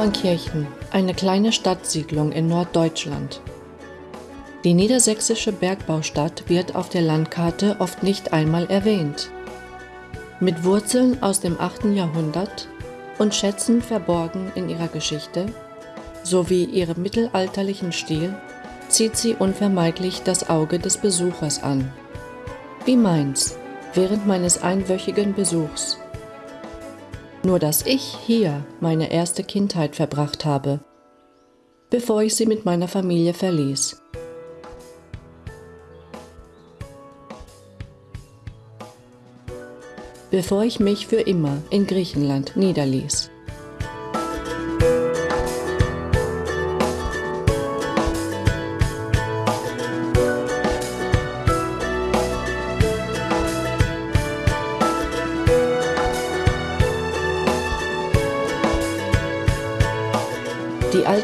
Obernkirchen, eine kleine Stadtsiedlung in Norddeutschland. Die niedersächsische Bergbaustadt wird auf der Landkarte oft nicht einmal erwähnt. Mit Wurzeln aus dem 8. Jahrhundert und Schätzen verborgen in ihrer Geschichte sowie ihrem mittelalterlichen Stil zieht sie unvermeidlich das Auge des Besuchers an. Wie meins während meines einwöchigen Besuchs. Nur dass ich hier meine erste Kindheit verbracht habe, bevor ich sie mit meiner Familie verließ. Bevor ich mich für immer in Griechenland niederließ.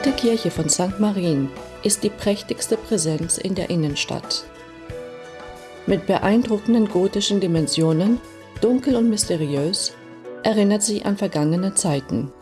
Alte Kirche von St. Marien ist die prächtigste Präsenz in der Innenstadt. Mit beeindruckenden gotischen Dimensionen, dunkel und mysteriös, erinnert sie an vergangene Zeiten.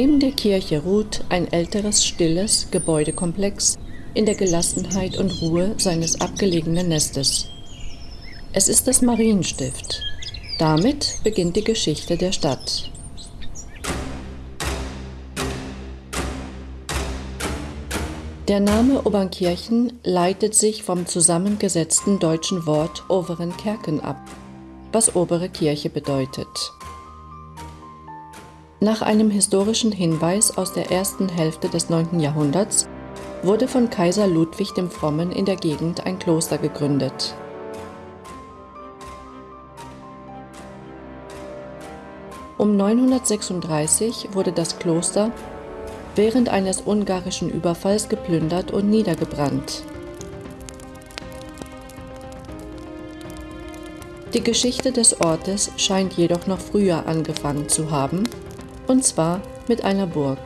Neben der Kirche ruht ein älteres, stilles Gebäudekomplex in der Gelassenheit und Ruhe seines abgelegenen Nestes. Es ist das Marienstift. Damit beginnt die Geschichte der Stadt. Der Name Obernkirchen leitet sich vom zusammengesetzten deutschen Wort Overen Kerken ab, was obere Kirche bedeutet. Nach einem historischen Hinweis aus der ersten Hälfte des 9. Jahrhunderts wurde von Kaiser Ludwig dem Frommen in der Gegend ein Kloster gegründet. Um 936 wurde das Kloster während eines ungarischen Überfalls geplündert und niedergebrannt. Die Geschichte des Ortes scheint jedoch noch früher angefangen zu haben und zwar mit einer Burg.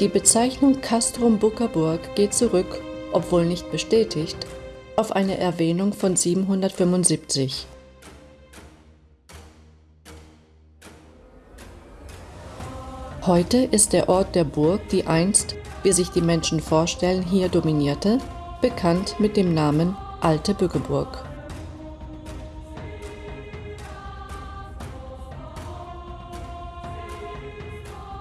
Die Bezeichnung Castrum Buckerburg geht zurück, obwohl nicht bestätigt, auf eine Erwähnung von 775. Heute ist der Ort der Burg, die einst, wie sich die Menschen vorstellen, hier dominierte, bekannt mit dem Namen Alte Bückeburg.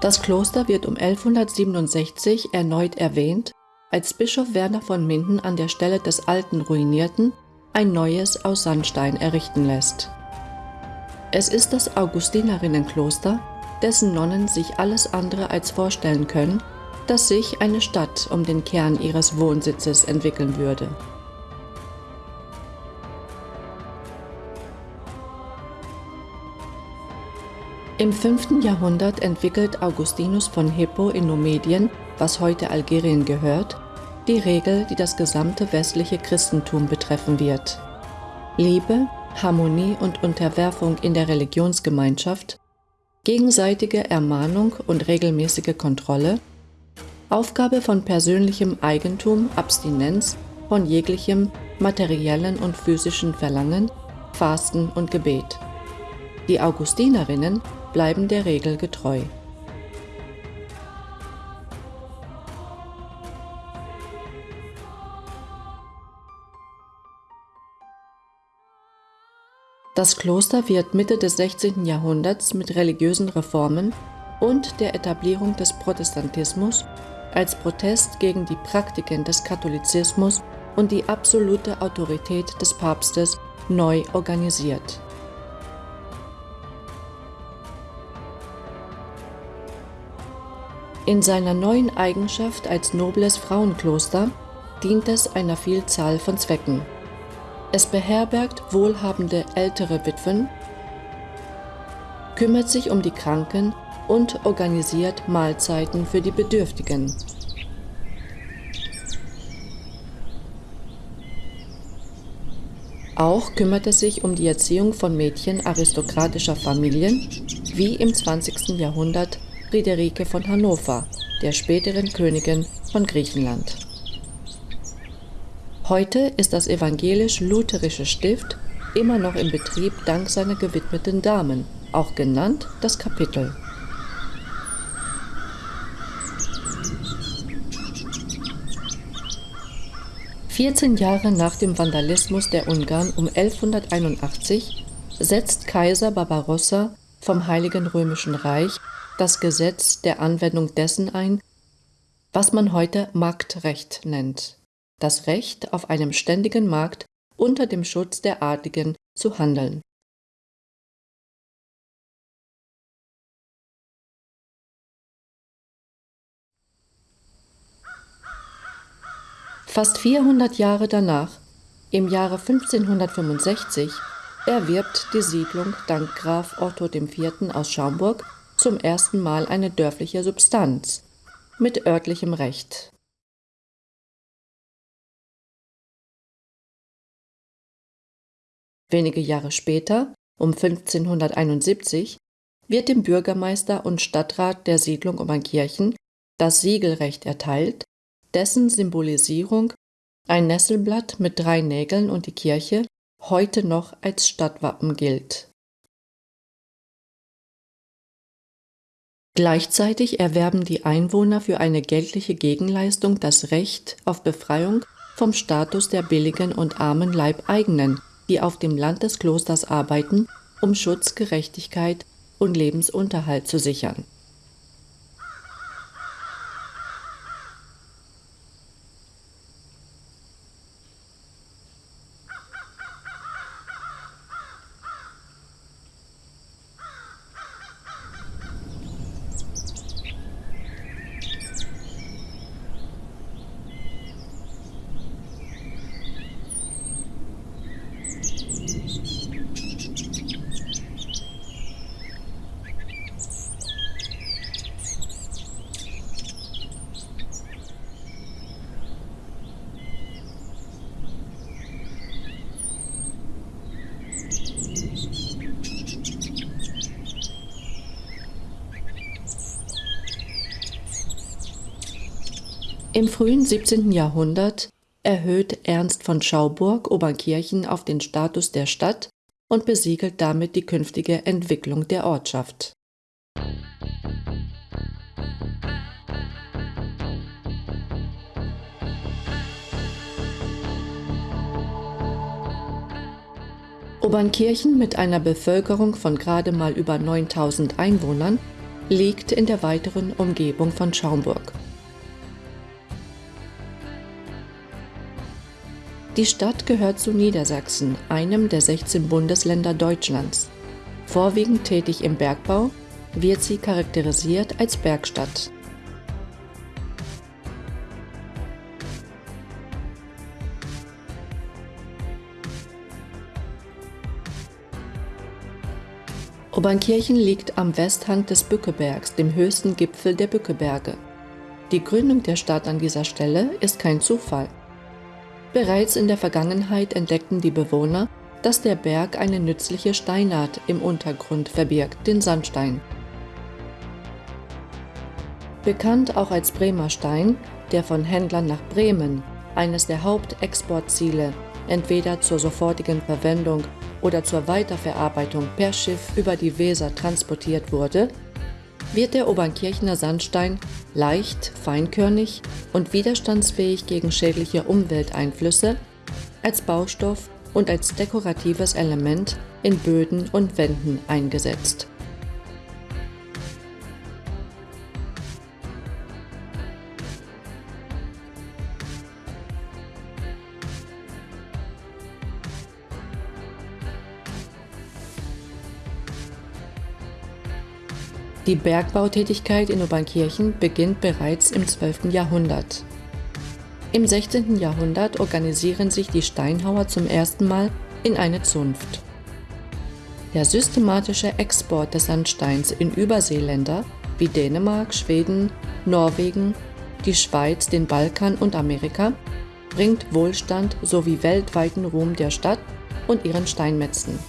Das Kloster wird um 1167 erneut erwähnt, als Bischof Werner von Minden an der Stelle des alten ruinierten ein neues aus Sandstein errichten lässt. Es ist das Augustinerinnenkloster, dessen Nonnen sich alles andere als vorstellen können, dass sich eine Stadt um den Kern ihres Wohnsitzes entwickeln würde. Im 5. Jahrhundert entwickelt Augustinus von Hippo in Numedien, was heute Algerien gehört, die Regel, die das gesamte westliche Christentum betreffen wird. Liebe, Harmonie und Unterwerfung in der Religionsgemeinschaft, gegenseitige Ermahnung und regelmäßige Kontrolle, Aufgabe von persönlichem Eigentum, Abstinenz von jeglichem materiellen und physischen Verlangen, Fasten und Gebet. Die Augustinerinnen bleiben der Regel getreu. Das Kloster wird Mitte des 16. Jahrhunderts mit religiösen Reformen und der Etablierung des Protestantismus als Protest gegen die Praktiken des Katholizismus und die absolute Autorität des Papstes neu organisiert. In seiner neuen Eigenschaft als nobles Frauenkloster dient es einer Vielzahl von Zwecken. Es beherbergt wohlhabende ältere Witwen, kümmert sich um die Kranken und organisiert Mahlzeiten für die Bedürftigen. Auch kümmert es sich um die Erziehung von Mädchen aristokratischer Familien, wie im 20. Jahrhundert Friederike von Hannover, der späteren Königin von Griechenland. Heute ist das evangelisch-lutherische Stift immer noch im Betrieb dank seiner gewidmeten Damen, auch genannt das Kapitel. Vierzehn Jahre nach dem Vandalismus der Ungarn um 1181 setzt Kaiser Barbarossa vom Heiligen Römischen Reich das Gesetz der Anwendung dessen ein, was man heute Marktrecht nennt das Recht, auf einem ständigen Markt unter dem Schutz der Adligen zu handeln. Fast 400 Jahre danach, im Jahre 1565, erwirbt die Siedlung dank Graf Otto IV. aus Schaumburg zum ersten Mal eine dörfliche Substanz mit örtlichem Recht. Wenige Jahre später, um 1571, wird dem Bürgermeister und Stadtrat der Siedlung Obernkirchen das Siegelrecht erteilt, dessen Symbolisierung ein Nesselblatt mit drei Nägeln und die Kirche heute noch als Stadtwappen gilt. Gleichzeitig erwerben die Einwohner für eine geldliche Gegenleistung das Recht auf Befreiung vom Status der billigen und armen Leibeigenen die auf dem Land des Klosters arbeiten, um Schutz, Gerechtigkeit und Lebensunterhalt zu sichern. Im frühen 17. Jahrhundert erhöht Ernst von Schauburg Obernkirchen auf den Status der Stadt und besiegelt damit die künftige Entwicklung der Ortschaft. Obernkirchen mit einer Bevölkerung von gerade mal über 9000 Einwohnern liegt in der weiteren Umgebung von Schaumburg. Die Stadt gehört zu Niedersachsen, einem der 16 Bundesländer Deutschlands. Vorwiegend tätig im Bergbau, wird sie charakterisiert als Bergstadt. Obernkirchen liegt am Westhang des Bückebergs, dem höchsten Gipfel der Bückeberge. Die Gründung der Stadt an dieser Stelle ist kein Zufall. Bereits in der Vergangenheit entdeckten die Bewohner, dass der Berg eine nützliche Steinart im Untergrund verbirgt, den Sandstein. Bekannt auch als Bremer Stein, der von Händlern nach Bremen, eines der Hauptexportziele, entweder zur sofortigen Verwendung oder zur Weiterverarbeitung per Schiff über die Weser transportiert wurde, wird der Obernkirchner Sandstein leicht, feinkörnig und widerstandsfähig gegen schädliche Umwelteinflüsse als Baustoff und als dekoratives Element in Böden und Wänden eingesetzt. Die Bergbautätigkeit in Obernkirchen beginnt bereits im 12. Jahrhundert. Im 16. Jahrhundert organisieren sich die Steinhauer zum ersten Mal in eine Zunft. Der systematische Export des Sandsteins in Überseeländer wie Dänemark, Schweden, Norwegen, die Schweiz, den Balkan und Amerika bringt Wohlstand sowie weltweiten Ruhm der Stadt und ihren Steinmetzen.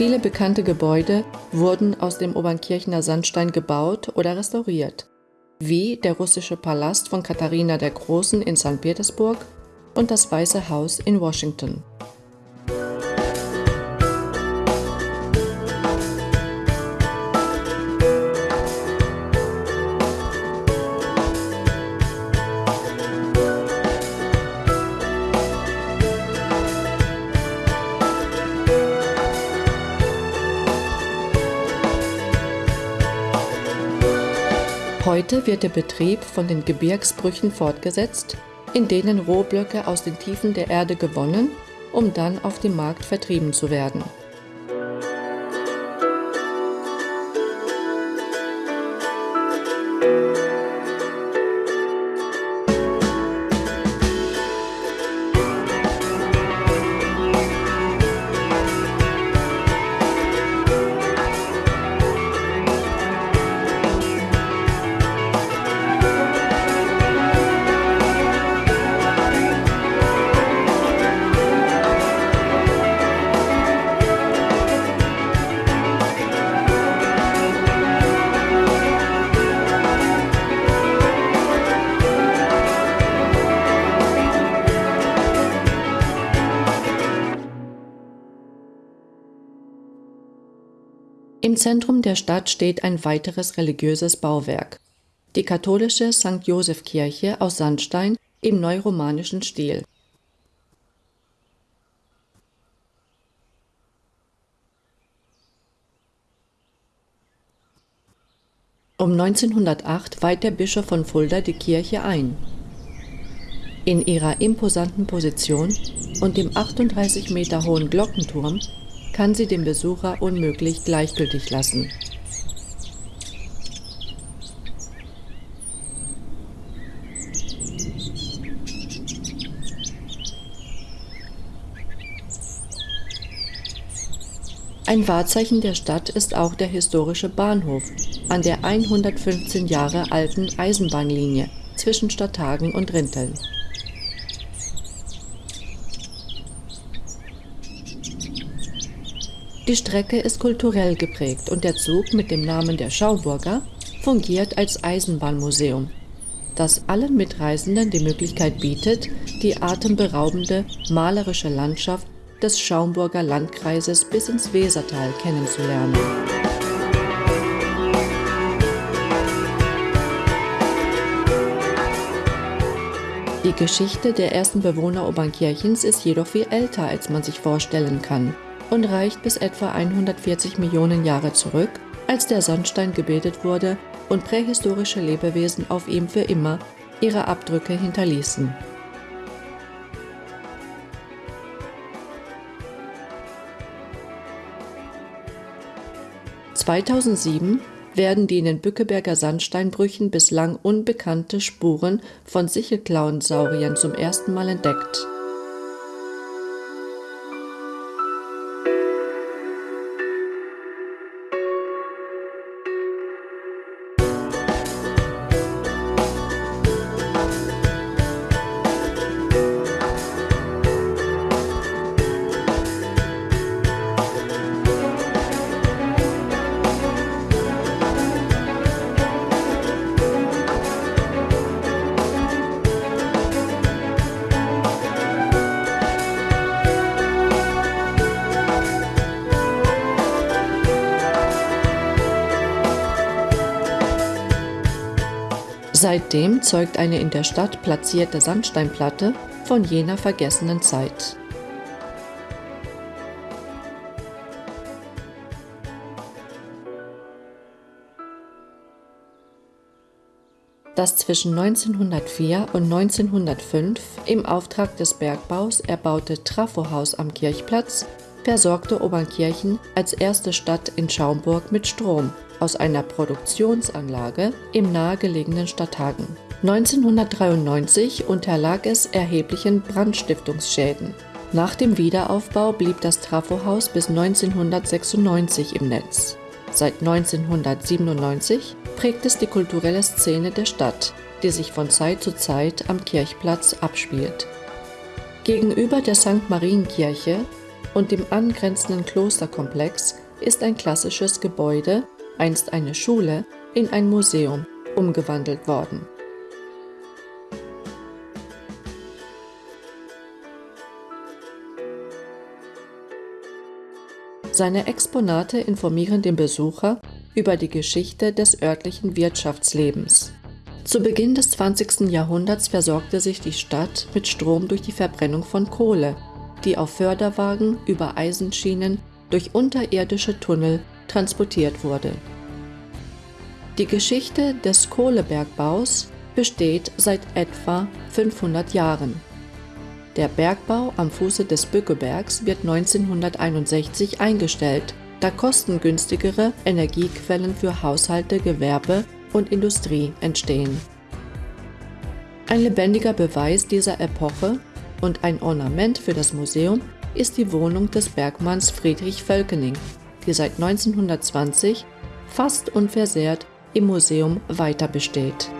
Viele bekannte Gebäude wurden aus dem Obernkirchener Sandstein gebaut oder restauriert, wie der russische Palast von Katharina der Großen in St. Petersburg und das Weiße Haus in Washington. Heute wird der Betrieb von den Gebirgsbrüchen fortgesetzt, in denen Rohblöcke aus den Tiefen der Erde gewonnen, um dann auf dem Markt vertrieben zu werden. Zentrum der Stadt steht ein weiteres religiöses Bauwerk, die katholische St. Joseph-Kirche aus Sandstein im neuromanischen Stil. Um 1908 weiht der Bischof von Fulda die Kirche ein. In ihrer imposanten Position und dem 38 Meter hohen Glockenturm kann sie den Besucher unmöglich gleichgültig lassen. Ein Wahrzeichen der Stadt ist auch der historische Bahnhof an der 115 Jahre alten Eisenbahnlinie zwischen Stadthagen und Rinteln. Die Strecke ist kulturell geprägt und der Zug mit dem Namen der Schauburger fungiert als Eisenbahnmuseum, das allen Mitreisenden die Möglichkeit bietet, die atemberaubende malerische Landschaft des Schaumburger Landkreises bis ins Wesertal kennenzulernen. Die Geschichte der ersten Bewohner Obernkirchens ist jedoch viel älter, als man sich vorstellen kann und reicht bis etwa 140 Millionen Jahre zurück, als der Sandstein gebildet wurde und prähistorische Lebewesen auf ihm für immer ihre Abdrücke hinterließen. 2007 werden die in den Bückeberger Sandsteinbrüchen bislang unbekannte Spuren von Sichelklauensauriern zum ersten Mal entdeckt. Seitdem zeugt eine in der Stadt platzierte Sandsteinplatte von jener vergessenen Zeit. Das zwischen 1904 und 1905 im Auftrag des Bergbaus erbaute Trafohaus am Kirchplatz versorgte Obernkirchen als erste Stadt in Schaumburg mit Strom aus einer Produktionsanlage im nahegelegenen Stadthagen. 1993 unterlag es erheblichen Brandstiftungsschäden. Nach dem Wiederaufbau blieb das Trafohaus bis 1996 im Netz. Seit 1997 prägt es die kulturelle Szene der Stadt, die sich von Zeit zu Zeit am Kirchplatz abspielt. Gegenüber der St. Marienkirche und dem angrenzenden Klosterkomplex ist ein klassisches Gebäude einst eine Schule, in ein Museum umgewandelt worden. Seine Exponate informieren den Besucher über die Geschichte des örtlichen Wirtschaftslebens. Zu Beginn des 20. Jahrhunderts versorgte sich die Stadt mit Strom durch die Verbrennung von Kohle, die auf Förderwagen über Eisenschienen durch unterirdische Tunnel transportiert wurde. Die Geschichte des Kohlebergbaus besteht seit etwa 500 Jahren. Der Bergbau am Fuße des Bückebergs wird 1961 eingestellt, da kostengünstigere Energiequellen für Haushalte, Gewerbe und Industrie entstehen. Ein lebendiger Beweis dieser Epoche und ein Ornament für das Museum ist die Wohnung des Bergmanns Friedrich Völkening, die seit 1920 fast unversehrt im Museum weiter besteht.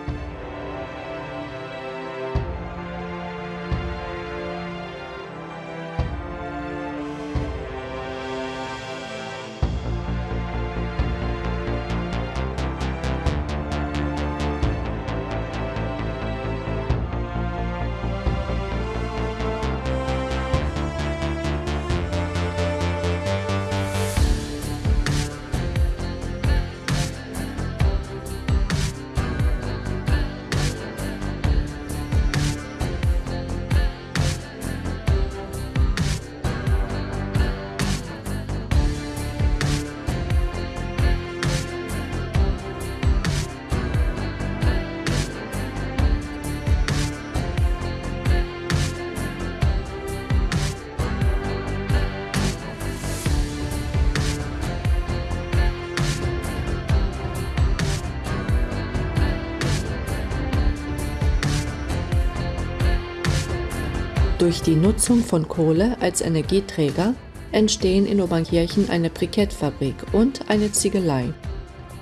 Durch die Nutzung von Kohle als Energieträger entstehen in Obernkirchen eine Brikettfabrik und eine Ziegelei,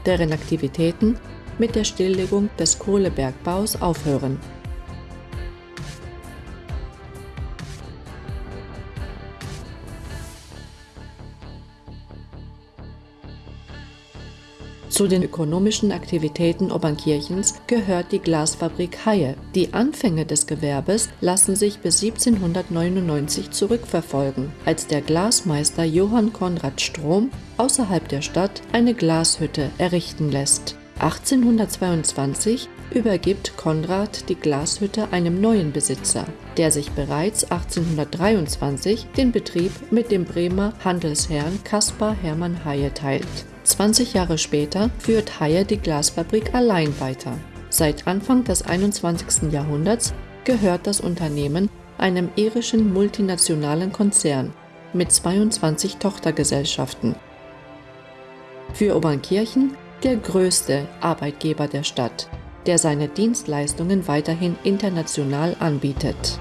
deren Aktivitäten mit der Stilllegung des Kohlebergbaus aufhören. Zu den ökonomischen Aktivitäten Obernkirchens gehört die Glasfabrik Haie. Die Anfänge des Gewerbes lassen sich bis 1799 zurückverfolgen, als der Glasmeister Johann Konrad Strom außerhalb der Stadt eine Glashütte errichten lässt. 1822 übergibt Konrad die Glashütte einem neuen Besitzer, der sich bereits 1823 den Betrieb mit dem Bremer Handelsherrn Caspar Hermann Haie teilt. 20 Jahre später führt Haie die Glasfabrik allein weiter. Seit Anfang des 21. Jahrhunderts gehört das Unternehmen einem irischen multinationalen Konzern mit 22 Tochtergesellschaften. Für Obernkirchen der größte Arbeitgeber der Stadt, der seine Dienstleistungen weiterhin international anbietet.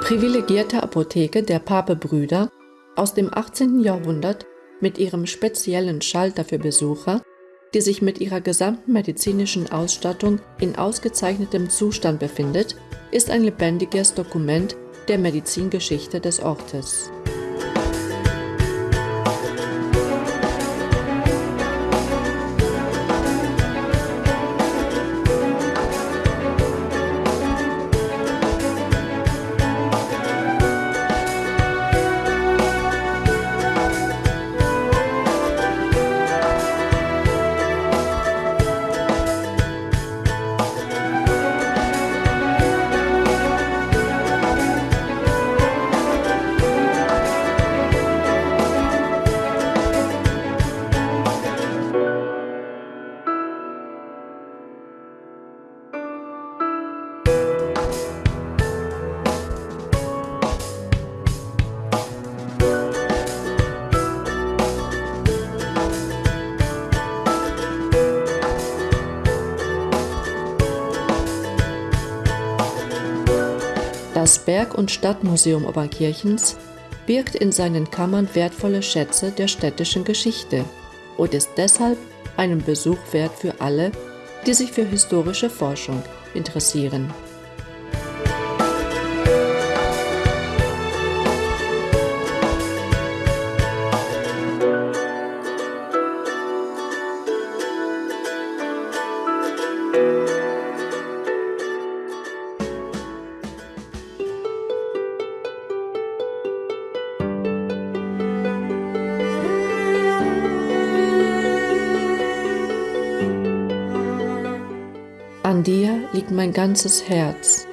Privilegierte Apotheke der Papebrüder aus dem 18. Jahrhundert mit ihrem speziellen Schalter für Besucher, die sich mit ihrer gesamten medizinischen Ausstattung in ausgezeichnetem Zustand befindet, ist ein lebendiges Dokument der Medizingeschichte des Ortes. Berg- und Stadtmuseum Obernkirchens birgt in seinen Kammern wertvolle Schätze der städtischen Geschichte und ist deshalb einen Besuch wert für alle, die sich für historische Forschung interessieren. Mein ganzes Herz,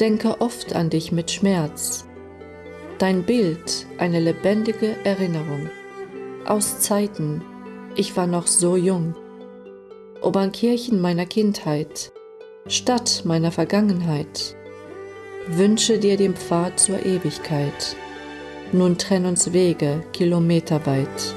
denke oft an dich mit Schmerz. Dein Bild eine lebendige Erinnerung aus Zeiten, ich war noch so jung. Obernkirchen meiner Kindheit, Stadt meiner Vergangenheit, wünsche dir den Pfad zur Ewigkeit. Nun trenn uns Wege kilometerweit.